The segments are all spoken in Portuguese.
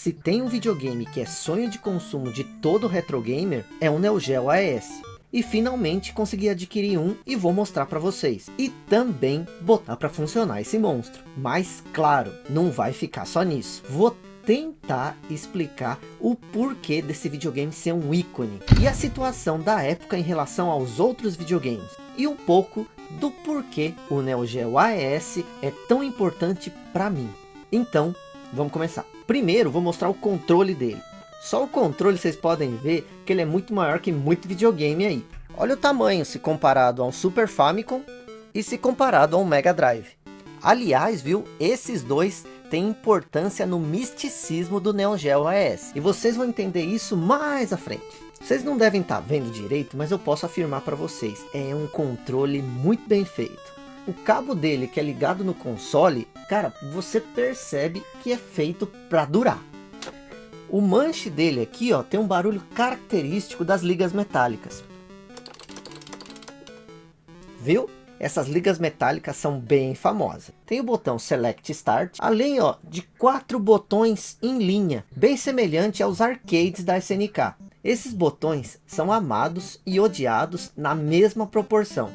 se tem um videogame que é sonho de consumo de todo retro gamer, é o Neo Geo AES. E finalmente consegui adquirir um e vou mostrar para vocês. E também botar para funcionar esse monstro. Mas claro, não vai ficar só nisso. Vou tentar explicar o porquê desse videogame ser um ícone. E a situação da época em relação aos outros videogames. E um pouco do porquê o Neo Geo AES é tão importante para mim. Então, vamos começar. Primeiro, vou mostrar o controle dele. Só o controle vocês podem ver que ele é muito maior que muito videogame aí. Olha o tamanho se comparado a um Super Famicom e se comparado a um Mega Drive. Aliás, viu, esses dois têm importância no misticismo do Neo Geo AES. E vocês vão entender isso mais à frente. Vocês não devem estar vendo direito, mas eu posso afirmar para vocês. É um controle muito bem feito. O cabo dele que é ligado no console, cara, você percebe que é feito para durar. O manche dele aqui, ó, tem um barulho característico das ligas metálicas. Viu? Essas ligas metálicas são bem famosas. Tem o botão Select Start, além ó, de quatro botões em linha, bem semelhante aos arcades da SNK. Esses botões são amados e odiados na mesma proporção.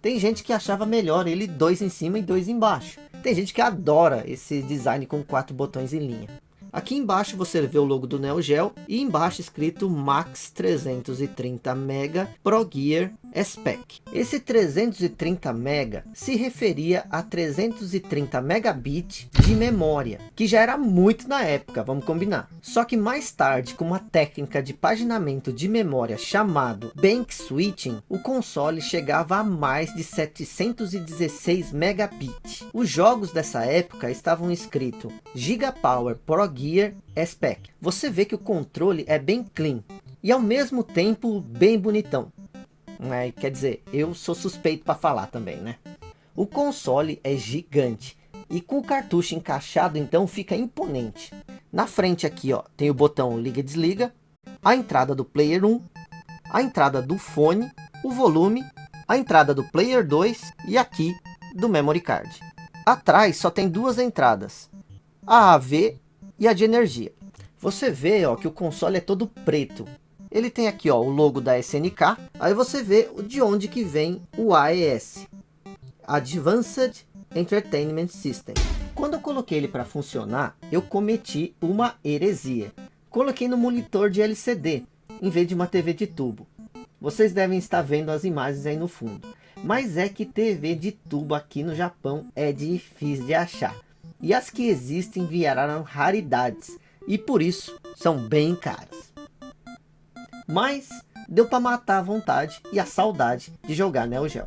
Tem gente que achava melhor ele dois em cima e dois embaixo. Tem gente que adora esse design com quatro botões em linha. Aqui embaixo você vê o logo do Neo Geo e embaixo escrito Max 330 MB Pro Gear SPEC. Esse 330 MB se referia a 330 megabit de memória, que já era muito na época, vamos combinar. Só que mais tarde, com uma técnica de paginamento de memória chamado Bank Switching, o console chegava a mais de 716 megabit. Os jogos dessa época estavam escritos Gigapower Pro Gear SPEC. Você vê que o controle é bem clean e ao mesmo tempo bem bonitão. Né? Quer dizer, eu sou suspeito para falar também, né? O console é gigante e com o cartucho encaixado então fica imponente. Na frente aqui ó, tem o botão liga e desliga, a entrada do player 1, a entrada do fone, o volume, a entrada do player 2 e aqui do memory card. Atrás só tem duas entradas, a AV e a de energia. Você vê ó, que o console é todo preto, ele tem aqui ó, o logo da SNK. Aí você vê de onde que vem o AES. Advanced Entertainment System. Quando eu coloquei ele para funcionar, eu cometi uma heresia. Coloquei no monitor de LCD, em vez de uma TV de tubo. Vocês devem estar vendo as imagens aí no fundo. Mas é que TV de tubo aqui no Japão é difícil de achar. E as que existem vieram raridades. E por isso são bem caras. Mas deu para matar a vontade e a saudade de jogar Neo Geo.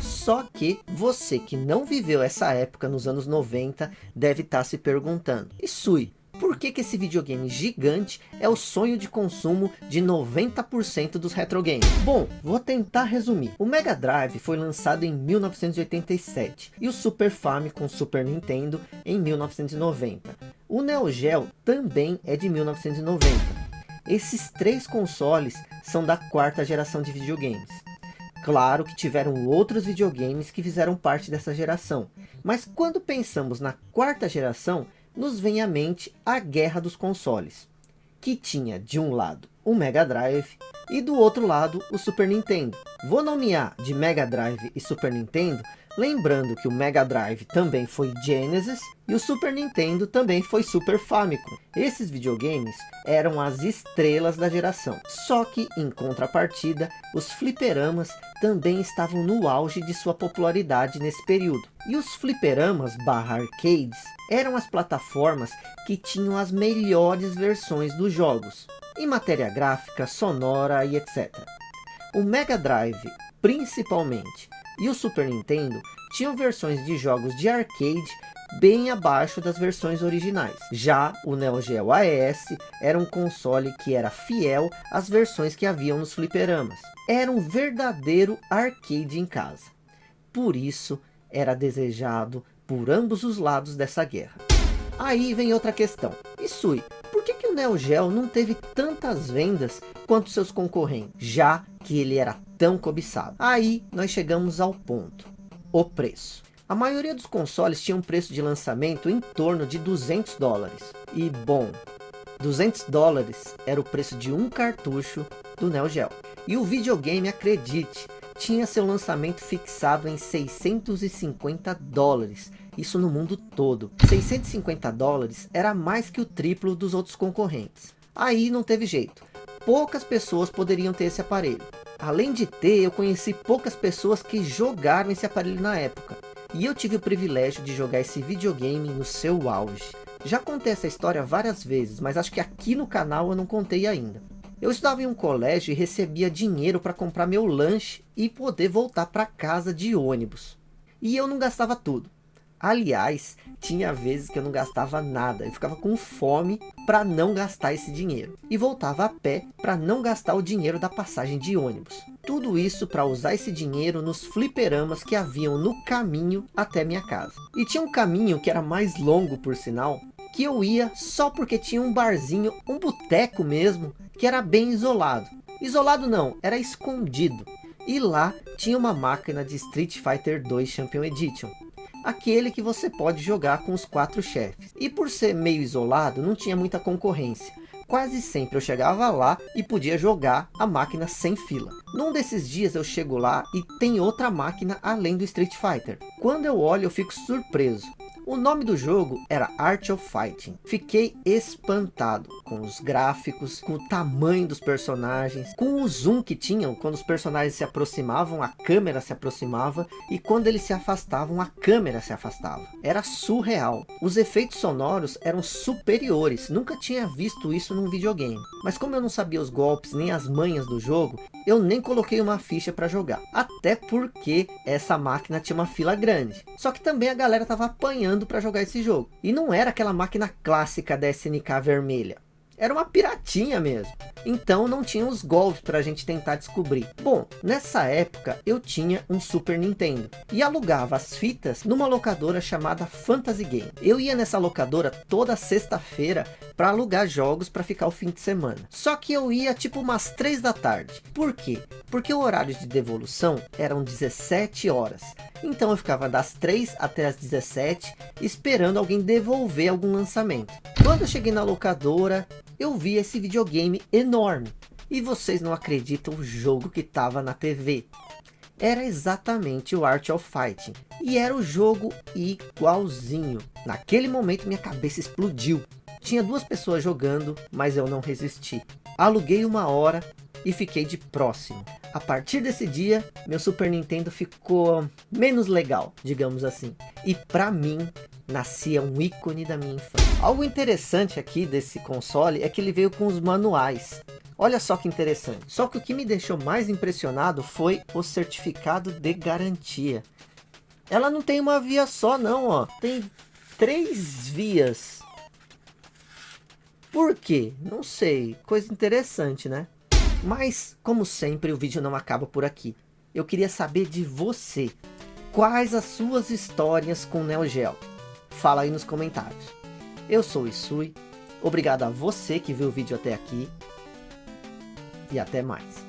Só que você que não viveu essa época nos anos 90 deve estar tá se perguntando. E Sui, por que, que esse videogame gigante é o sonho de consumo de 90% dos retro games? Bom, vou tentar resumir. O Mega Drive foi lançado em 1987 e o Super Famicom Super Nintendo em 1990. O Neo Geo também é de 1990 esses três consoles são da quarta geração de videogames. Claro que tiveram outros videogames que fizeram parte dessa geração. Mas quando pensamos na quarta geração, nos vem à mente a guerra dos consoles. Que tinha de um lado o Mega Drive e do outro lado o Super Nintendo. Vou nomear de Mega Drive e Super Nintendo Lembrando que o Mega Drive também foi Genesis e o Super Nintendo também foi Super Famicom. Esses videogames eram as estrelas da geração. Só que, em contrapartida, os fliperamas também estavam no auge de sua popularidade nesse período. E os fliperamas barra arcades eram as plataformas que tinham as melhores versões dos jogos, em matéria gráfica, sonora e etc. O Mega Drive, principalmente, e o Super Nintendo tinham versões de jogos de arcade bem abaixo das versões originais. Já o Neo Geo AES era um console que era fiel às versões que haviam nos fliperamas. Era um verdadeiro arcade em casa. Por isso era desejado por ambos os lados dessa guerra. Aí vem outra questão. E Sui, Neo Geo não teve tantas vendas quanto seus concorrentes, já que ele era tão cobiçado. Aí nós chegamos ao ponto, o preço. A maioria dos consoles tinha um preço de lançamento em torno de 200 dólares. E bom, 200 dólares era o preço de um cartucho do Neo Geo. E o videogame, acredite, tinha seu lançamento fixado em 650 dólares. Isso no mundo todo. 650 dólares era mais que o triplo dos outros concorrentes. Aí não teve jeito. Poucas pessoas poderiam ter esse aparelho. Além de ter, eu conheci poucas pessoas que jogaram esse aparelho na época. E eu tive o privilégio de jogar esse videogame no seu auge. Já contei essa história várias vezes, mas acho que aqui no canal eu não contei ainda. Eu estudava em um colégio e recebia dinheiro para comprar meu lanche e poder voltar para casa de ônibus. E eu não gastava tudo. Aliás, tinha vezes que eu não gastava nada. Eu ficava com fome para não gastar esse dinheiro. E voltava a pé para não gastar o dinheiro da passagem de ônibus. Tudo isso para usar esse dinheiro nos fliperamas que haviam no caminho até minha casa. E tinha um caminho que era mais longo por sinal, que eu ia só porque tinha um barzinho, um boteco mesmo, que era bem isolado. Isolado não, era escondido. E lá tinha uma máquina de Street Fighter 2 Champion Edition aquele que você pode jogar com os quatro chefes. E por ser meio isolado, não tinha muita concorrência. Quase sempre eu chegava lá e podia jogar a máquina sem fila. Num desses dias eu chego lá e tem outra máquina além do Street Fighter. Quando eu olho eu fico surpreso. O nome do jogo era Art of Fighting. Fiquei espantado com os gráficos, com o tamanho dos personagens, com o zoom que tinham quando os personagens se aproximavam, a câmera se aproximava e quando eles se afastavam, a câmera se afastava. Era surreal. Os efeitos sonoros eram superiores. Nunca tinha visto isso num videogame. Mas como eu não sabia os golpes nem as manhas do jogo, eu nem coloquei uma ficha para jogar. Até porque essa máquina tinha uma fila grande. Só que também a galera tava apanhando para jogar esse jogo. E não era aquela máquina clássica da SNK vermelha. Era uma piratinha mesmo. Então não tinha os golpes para a gente tentar descobrir. Bom, nessa época eu tinha um Super Nintendo. E alugava as fitas numa locadora chamada Fantasy Game. Eu ia nessa locadora toda sexta-feira para alugar jogos para ficar o fim de semana. Só que eu ia tipo umas 3 da tarde. Por quê? Porque o horário de devolução eram 17 horas. Então eu ficava das 3 até as 17 esperando alguém devolver algum lançamento. Quando eu cheguei na locadora, eu vi esse videogame enorme. E vocês não acreditam o jogo que estava na TV. Era exatamente o Art of Fighting. E era o jogo igualzinho. Naquele momento minha cabeça explodiu. Tinha duas pessoas jogando, mas eu não resisti. Aluguei uma hora e fiquei de próximo. A partir desse dia, meu Super Nintendo ficou menos legal, digamos assim. E para mim, nascia um ícone da minha infância. Algo interessante aqui desse console é que ele veio com os manuais. Olha só que interessante. Só que o que me deixou mais impressionado foi o certificado de garantia. Ela não tem uma via só não, ó. Tem três vias. Por quê? Não sei. Coisa interessante, né? Mas, como sempre, o vídeo não acaba por aqui. Eu queria saber de você. Quais as suas histórias com Neo Geo? Fala aí nos comentários. Eu sou o Isui. Obrigado a você que viu o vídeo até aqui. E até mais.